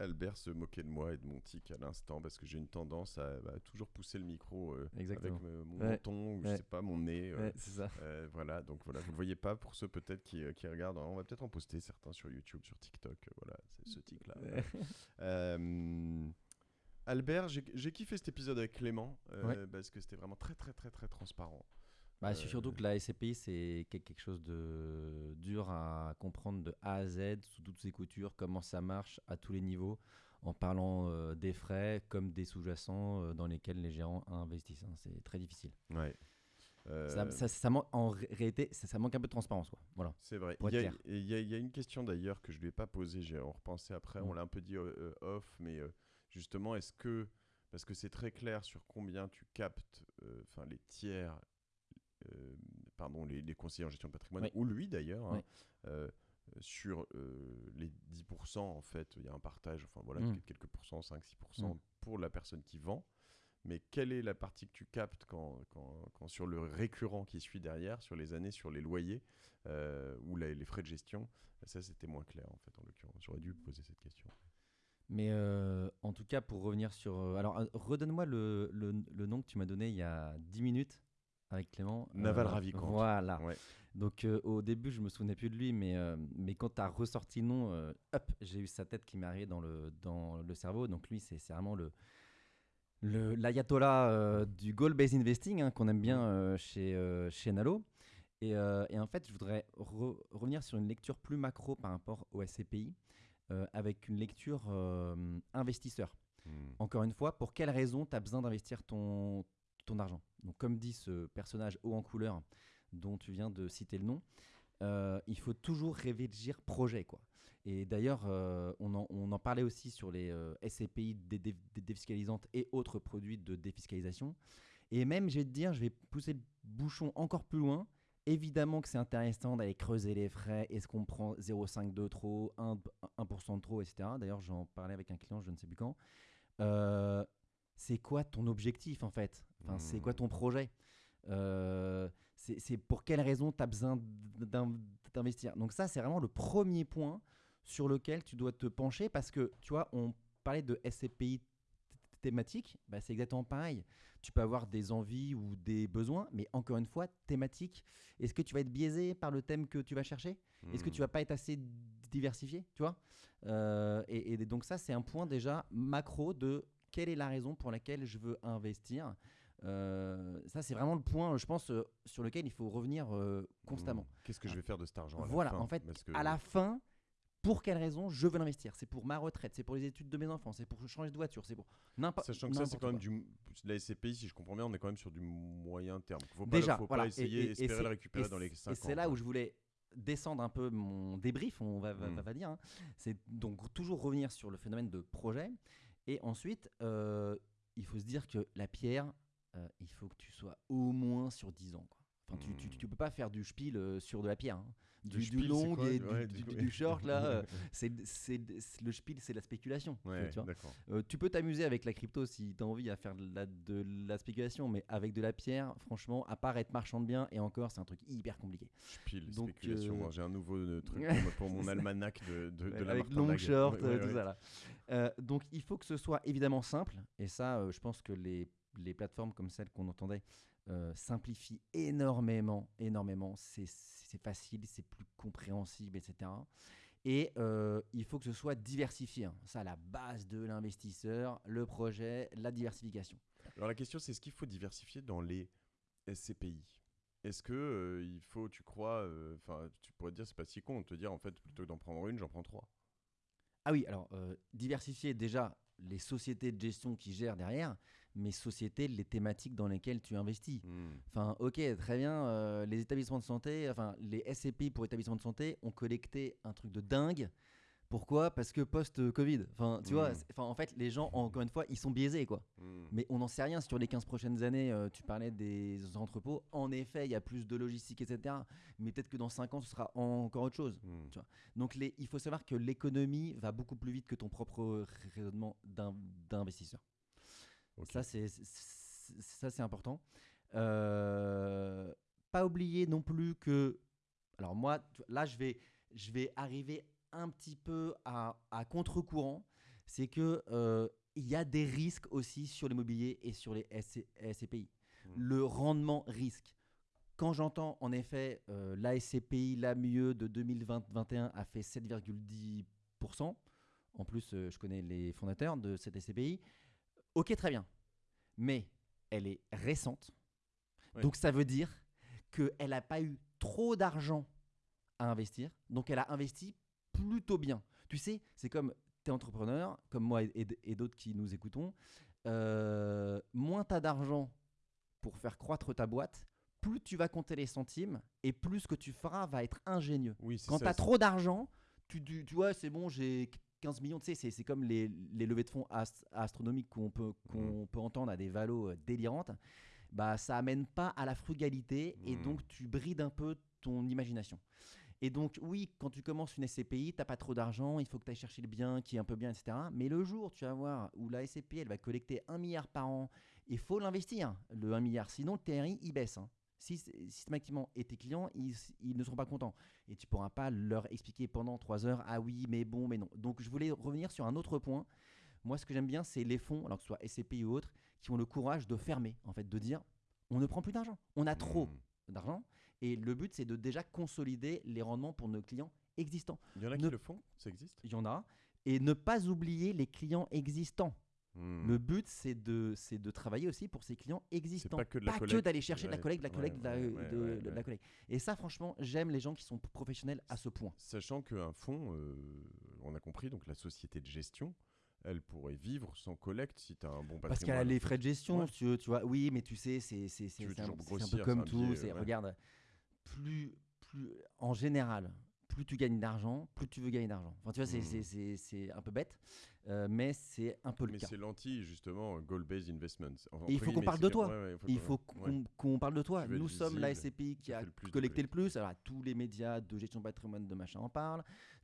Albert se moquait de moi et de mon tic à l'instant parce que j'ai une tendance à, bah, toujours pousser le micro euh, avec euh, mon Ouais. menton ou je sais pas mon nez. euh, Ouais, ça. euh, voilà, donc voilà, vous le voyez pas pour ceux peut-être qui, qui regardent. On va peut-être en poster certains sur YouTube, sur TikTok. voilà, c'est ce tic-là. Ouais. Euh, Albert, j'ai kiffé cet épisode avec Clément parce que c'était vraiment très très très très transparent. Bah, Euh, c'est Surtout que la SCPI, c'est quel- quelque chose de dur à comprendre de A à Z, sous toutes ses coutures, comment ça marche à tous les niveaux, en parlant euh, des frais comme des sous-jacents euh, dans lesquels les gérants investissent. hein. C'est très difficile. Ouais. Euh, Ça, ça- ça manque- en ré- réalité, ça, ça manque un peu de transparence. Quoi. Voilà. C'est vrai. Il y, a, être clair. et il y a- il y a une question d'ailleurs que je ne lui ai pas posée, j'ai en repensé après, on Mm. l'a un peu dit euh, euh, off, mais euh, justement, est-ce que, parce que c'est très clair sur combien tu captes, euh, enfin les tiers, euh, pardon, les, les conseillers en gestion de patrimoine, Oui. ou lui d'ailleurs, hein, Oui. euh, sur euh, les 10%, en fait, il y a un partage, enfin voilà, Mm. quelques pourcents, 5-6% Mm. pour la personne qui vend. Mais quelle est la partie que tu captes quand, quand, quand sur le récurrent qui suit derrière, sur les années, sur les loyers euh, ou la- les frais de gestion Ça, c'était moins clair en fait, en l'occurrence. J'aurais dû poser cette question. Mais euh, en tout cas, pour revenir sur. euh, alors, euh, redonne-moi le, le, le nom que tu m'as donné il y a 10 minutes avec Clément. Naval Euh, Ravikant. Voilà. Ouais. Donc, euh, au début, je me souvenais plus de lui, mais, euh, mais quand tu as ressorti le nom, euh, hop, j'ai eu sa tête qui m'est arrivée dans le, dans le cerveau. Donc, lui, c'est vraiment le. le- L'ayatollah du goal-based investing hein, qu'on aime bien chez, chez Nalo. Et, et en fait, je voudrais re- revenir sur une lecture plus macro par rapport au SCPI, avec une lecture investisseur. Mm. Encore une fois, pour quelle raison tu as besoin d'investir ton, ton argent Donc, comme dit ce personnage haut en couleur dont tu viens de citer le nom, euh, il faut toujours réfléchir projet. Quoi. Et d'ailleurs, euh, on, on en parlait aussi sur les euh, SCPI dé- dé- dé- défiscalisantes et autres produits de défiscalisation. Et même, je vais te dire, je vais pousser le bouchon encore plus loin. Évidemment que c'est intéressant d'aller creuser les frais. Est-ce qu'on prend 0,5 de trop, 1%, 1 de trop, etc. D'ailleurs, j'en parlais avec un client, je ne sais plus quand. C'est quoi ton objectif en fait? Enfin, C'est quoi Hmm. ton projet? Euh, c'est pour quelle raison tu as besoin d'in- d'investir? Donc ça, c'est vraiment le premier point sur lequel tu dois te pencher parce que, tu vois, on parlait de SCPI thématique, bah, c'est exactement pareil. Tu peux avoir des envies ou des besoins, mais encore une fois, thématique. Est-ce que tu vas être biaisé par le thème que tu vas chercher? Est-ce que tu vas pas être assez diversifié, tu vois? Euh, et, et donc ça, c'est un point déjà macro de quelle est la raison pour laquelle je veux investir. Euh, ça, c'est vraiment le point, je pense, euh, sur lequel il faut revenir euh, constamment. Mm. Qu'est-ce que je vais faire de cet argent à la Voilà, fin en fait, que- à la fin, pour quelle raison je veux l'investir? C'est pour ma retraite, c'est pour les études de mes enfants, c'est pour changer de voiture, c'est pour n'importe Sachant que ça, c'est quand même du. La SCPI, si je comprends bien, on est quand même sur du moyen terme. Faut pas, Déjà, faut voilà. pas essayer, Et- et- et espérer c'est- le récupérer et dans les c'est- 5 ans. Et c'est là où je voulais descendre un peu mon débrief, on va, va, Mm. va dire. hein. C'est donc toujours revenir sur le phénomène de projet. Et ensuite, euh, il faut se dire que la pierre, euh, il faut que tu sois au moins sur 10 ans. Enfin, tu, tu, Mm. tu peux pas faire du spiel euh, sur de la pierre. hein. Du, du spiel, long et du, Ouais, du- du- du- du short, là, euh, c'est, le spiel, c'est la spéculation. Ouais, tu vois. Euh, tu peux t'amuser avec la crypto si tu as envie à faire de la, de la spéculation, mais avec de la pierre, franchement, à part être marchand de biens, et encore, c'est un truc hyper compliqué. Pile, Donc, spéculation. euh, J'ai un nouveau truc pour, mon almanach de, de, la avec long short, tout ça là. Euh, donc il faut que ce soit évidemment simple, et ça, je pense que les, les plateformes comme celle qu'on entendait euh, simplifient énormément, énormément. C'est facile, c'est plus compréhensible, etc. Et euh, il faut que ce soit diversifié. hein. Ça, la base de l'investisseur, le projet, la diversification. Alors la question, c'est est-ce qu'il faut diversifier dans les SCPI Est-ce que euh, il faut, tu crois, euh, enfin, tu pourrais te dire c'est pas si con de te dire en fait plutôt que d'en prendre une, j'en prends trois? Ah oui, alors euh, diversifier déjà les sociétés de gestion qui gèrent derrière, mais sociétés, les thématiques dans lesquelles tu investis. Hmm. Enfin, ok, très bien. euh, les établissements de santé, enfin, les SCPI pour établissements de santé ont collecté un truc de dingue. Pourquoi? Parce que post-Covid. Enfin, tu vois, Mm. enfin, en fait, les gens, encore une fois, ils sont biaisés, quoi. Hmm. Mais on n'en sait rien sur les 15 prochaines années. euh, tu parlais des entrepôts. En effet, il y a plus de logistique, etc. Mais peut-être que dans 5 ans, ce sera encore autre chose. Hmm. Tu vois. Donc, les, il faut savoir que l'économie va beaucoup plus vite que ton propre raisonnement d'in- d'investisseur. Ça, c'est c'est- ça, c'est important. Euh, pas oublier non plus que. Alors, moi, là, je vais, je vais arriver un petit peu à, à contre-courant. c'est que euh, il y a des risques aussi sur l'immobilier et sur les SC SCPI. Mm. Le rendement risque. Quand j'entends en effet euh, la SCPI, la mieux de 2020-21 a fait 7,10%. En plus, euh, je connais les fondateurs de cette SCPI. Ok, très bien. Mais elle est récente. Oui. Donc ça veut dire qu'elle n'a pas eu trop d'argent à investir. Donc elle a investi plutôt bien. Tu sais, c'est comme tu es entrepreneur, comme moi et, d'autres qui nous écoutons. euh, moins tu as d'argent pour faire croître ta boîte, plus tu vas compter les centimes et plus ce que tu feras va être ingénieux. Oui, Quand tu as trop d'argent, tu, tu, tu vois, c'est bon, j'ai 15 millions, tu sais, c'est- comme les, les levées de fonds ast- astronomiques qu'on peut, qu'on peut entendre à des valos euh, délirantes. Bah, ça amène pas à la frugalité et Mhm. donc tu brides un peu ton imagination. Et donc, oui, quand tu commences une SCPI, tu n'as pas trop d'argent, il faut que tu ailles chercher le bien qui est un peu bien, etc. Mais le jour, tu vas voir, où la SCPI, elle va collecter 1 milliard par an, il faut l'investir, le 1 milliard. Sinon, le TRI, il baisse. hein. Si, systématiquement, et tes clients, ils, ils ne seront pas contents. Et tu pourras pas leur expliquer pendant 3 heures, ah oui, mais bon, mais non. Donc, je voulais revenir sur un autre point. Moi, ce que j'aime bien, c'est les fonds, alors que ce soit SCPI ou autres, qui ont le courage de fermer, en fait, de dire, on ne prend plus d'argent. On a trop Mm. d'argent. Et le but, c'est de déjà consolider les rendements pour nos clients existants. Il y en a Ne- qui le font Ça existe? Il y en a. Et ne pas oublier les clients existants. Mm. Le but, c'est de, c'est de travailler aussi pour ces clients existants. pas que d'aller chercher de la collecte, de la collecte, de la- ouais, de- ouais, de ouais, la ouais. collecte. Et ça, franchement, j'aime les gens qui sont professionnels à ce point. Sachant qu'un fonds, euh, on a compris, donc la société de gestion, elle pourrait vivre sans collecte si tu as un bon patrimoine. Parce qu'elle a les frais de gestion, Ouais. tu, tu vois. Oui, mais tu sais, c'est un, un peu comme tout. biais, c'est- ouais. Regarde, plus, plus, en général, plus tu gagnes d'argent, plus tu veux gagner d'argent. Enfin, tu vois, c'est- c'est un peu bête, euh, mais c'est un peu le Mais cas. c'est l'anti, justement, goal-based investments. Enfin, il faut qu'on parle de toi. Ouais, ouais, Il faut qu'on parle de toi. Nous sommes la SCPI qui a le collecté le plus. Alors, tous les médias de gestion de patrimoine de machin en parlent.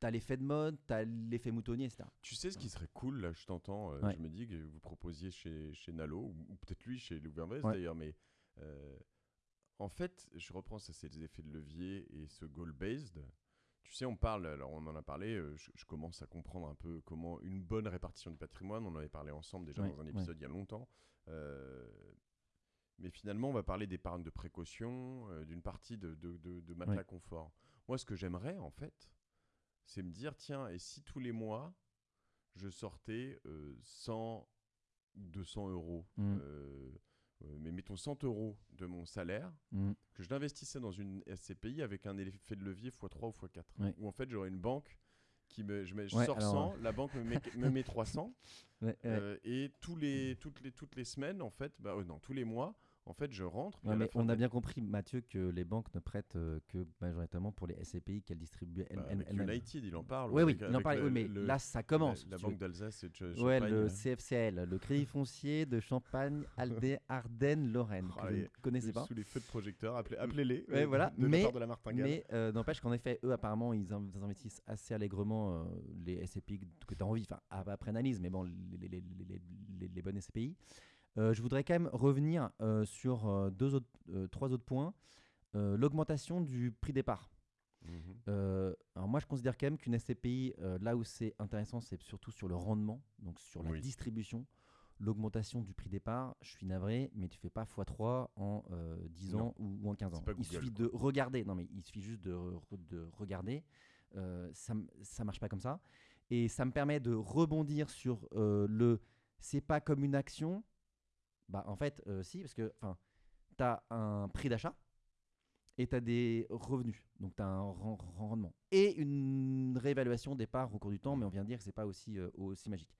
Tu as l'effet de mode, tu as l'effet moutonnier, etc. Tu sais ce qui serait cool, là, je t'entends, euh, Ouais. je me dis que vous proposiez chez, chez Nalo, ou, ou peut-être lui chez Ouais. d'ailleurs, mais euh, en fait, je reprends ça, c'est les effets de levier et ce goal-based. Tu sais, on parle, alors on en a parlé, euh, je, je commence à comprendre un peu comment une bonne répartition du patrimoine, on en avait parlé ensemble déjà Ouais, dans un ouais. épisode il y a longtemps. euh, mais finalement, on va parler d'épargne de précaution, euh, d'une partie de, de, de- de matelas Ouais. confort. Moi, ce que j'aimerais, en fait, c'est me dire, tiens, et si tous les mois, je sortais euh, 100 ou 200 euros, Mm. Euh, mais mettons 100 euros de mon salaire, Mm. que je l'investissais dans une SCPI avec un effet de levier x3 ou x4. Ouais. Où en fait, j'aurais une banque qui me. Je, mets- je Ouais, sors alors, 100, la banque me met, me met 300. Ouais, ouais. euh, et tous les, toutes, les, toutes les semaines, en fait, bah, euh, non, tous les mois, en fait, je rentre. mais on a bien compris, Mathieu, que les banques ne prêtent euh, que majoritairement pour les SCPI qu'elles distribuent bah. United, il en parle. Oui, oui, il en avec parlait. le- oui, mais le- là, ça commence. La, banque d'Alsace et de Ch- Ouais, Champagne, le. CFCL, le Crédit foncier de Champagne, Aldé, Ardennes, Lorraine, Oh, que je allez, ne connaissais pas. Sous les feux de projecteur, appelez- appelez-les. Ouais, voilà, de la mais- part de la martingale. Mais euh, n'empêche qu'en effet, eux, apparemment, ils, in- ils investissent assez allègrement euh, les SCPI que tu as envie, enfin, ap- après analyse, mais bon, les- les bonnes SCPI. Euh, je voudrais quand même revenir euh, sur euh, deux autres, trois autres points. L'augmentation du prix départ. Euh, alors moi, je considère quand même qu'une SCPI, là où c'est intéressant, c'est surtout sur le rendement, donc sur la Oui. distribution. L'augmentation du prix départ, je suis navré, mais tu fais pas x3 en euh, 10 Non. ans ou, ou en 15 C'est ans. il suffit de regarder. Non, mais il suffit juste de, re- de regarder. Euh, ça, ça marche pas comme ça. Et ça me permet de rebondir sur euh, le c'est pas comme une action. Bah, en fait, euh, si, parce que tu as un prix d'achat et tu as des revenus. Donc, tu as un ren- rendement. Et une réévaluation des parts au cours du temps, mais on vient de dire que c'est pas aussi, euh, aussi magique.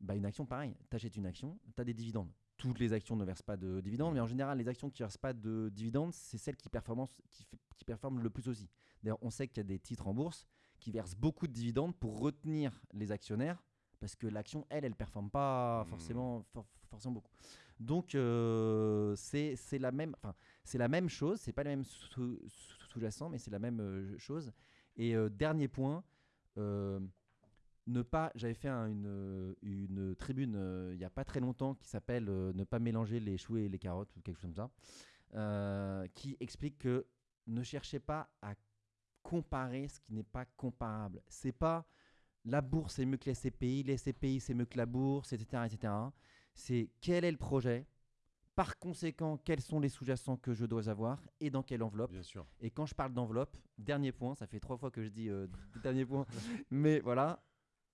Bah, une action, pareil. Tu achètes une action, tu as des dividendes. Toutes les actions ne versent pas de dividendes, mais en général, les actions qui ne versent pas de dividendes, c'est celles qui, performent- qui, qui performent le plus aussi. D'ailleurs, on sait qu'il y a des titres en bourse qui versent beaucoup de dividendes pour retenir les actionnaires, parce que l'action, elle, elle ne performe pas Mmh. forcément, for- forcément beaucoup. Donc, euh, c'est la, même- enfin, c'est la même chose, c'est pas le même sous- sous- sous-jacent, mais c'est la même euh, chose. Et euh, dernier point, euh, ne pas. J'avais fait un- une, une tribune euh, il n'y a pas très longtemps qui s'appelle euh, Ne pas mélanger les choux et les carottes ou quelque chose comme ça, qui explique que ne cherchez pas à comparer ce qui n'est pas comparable. C'est pas la bourse c'est mieux que les SCPI, les SCPI c'est mieux que la bourse, etc. etc. C'est quel est le projet par conséquent, quels sont les sous-jacents que je dois avoir et dans quelle enveloppe Bien sûr. Et quand je parle d'enveloppe, dernier point, ça fait trois fois que je dis euh, dernier point, mais voilà,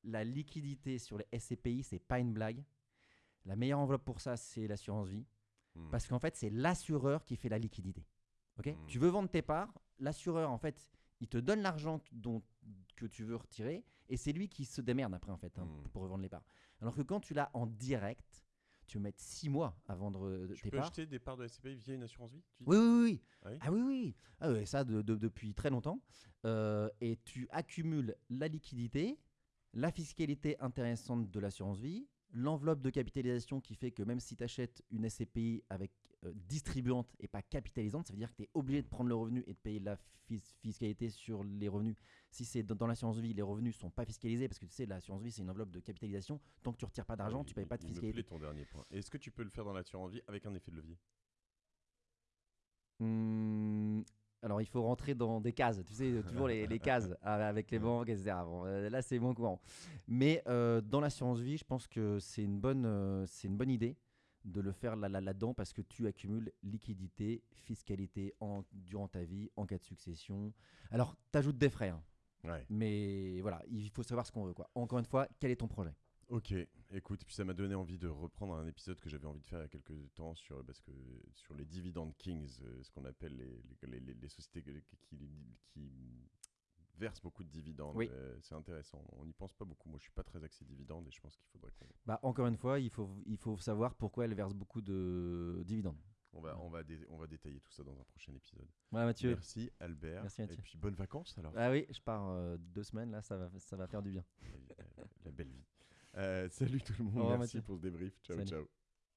la liquidité sur les SCPI, c'est pas une blague. La meilleure enveloppe pour ça, c'est l'assurance vie. Hmm. Parce qu'en fait, c'est l'assureur qui fait la liquidité. Ok? Mm. Tu veux vendre tes parts, l'assureur, en fait, il te donne l'argent que- dont, que tu veux retirer et c'est lui qui se démerde après, en fait, hein, Mm. pour revendre les parts. Alors que quand tu l'as en direct, tu veux mettre six mois à vendre Tu tes peux parts. acheter des parts de SCPI via une assurance vie tu Oui, oui, oui. Ah oui Ah oui, oui. Ah ouais, ça de- de- depuis très longtemps. Euh, et tu accumules la liquidité, la fiscalité intéressante de l'assurance vie, l'enveloppe de capitalisation qui fait que même si tu achètes une SCPI avec euh, distribuante et pas capitalisante, ça veut dire que tu es obligé de prendre le revenu et de payer la fis- fiscalité sur les revenus. Si c'est dans, dans l'assurance vie, les revenus sont pas fiscalisés parce que tu sais, l'assurance vie, c'est une enveloppe de capitalisation. Tant que tu retires pas d'argent, tu payes il- pas de il me fiscalité. plaît ton dernier point. Est-ce que tu peux le faire dans l'assurance vie avec un effet de levier? Hmm, alors, il faut rentrer dans des cases, tu sais, toujours les, les cases avec les banques, etc. Bon, euh, là, c'est moins courant. Mais euh, dans l'assurance vie, je pense que c'est une, bonne, euh, c'est une bonne idée de le faire là- là- là-dedans parce que tu accumules liquidité, fiscalité en, durant ta vie, en cas de succession. Alors, tu ajoutes des frais, hein, Ouais. mais voilà, il faut savoir ce qu'on veut. Quoi. Encore une fois, quel est ton projet? Ok, écoute, puis ça m'a donné envie de reprendre un épisode que j'avais envie de faire il y a quelques temps sur, parce que, sur les dividend kings, euh, ce qu'on appelle les, les, les- les sociétés qui, qui- versent beaucoup de dividendes. Oui. Euh, c'est intéressant, on n'y pense pas beaucoup. Moi, je suis pas très axé dividendes et je pense qu'il faudrait qu'on bah, Encore une fois, il faut, il faut savoir pourquoi elle verse beaucoup de dividendes. on va, on va, on va détailler tout ça dans un prochain épisode. Voilà, Mathieu. Merci Albert. Merci, Mathieu. Et puis bonnes vacances alors. Ah oui, je pars euh, deux semaines, là, ça va, ça va faire du bien. La belle vie. Euh, salut tout le monde, merci Mathieu. pour ce débrief. Ciao, Salut. ciao.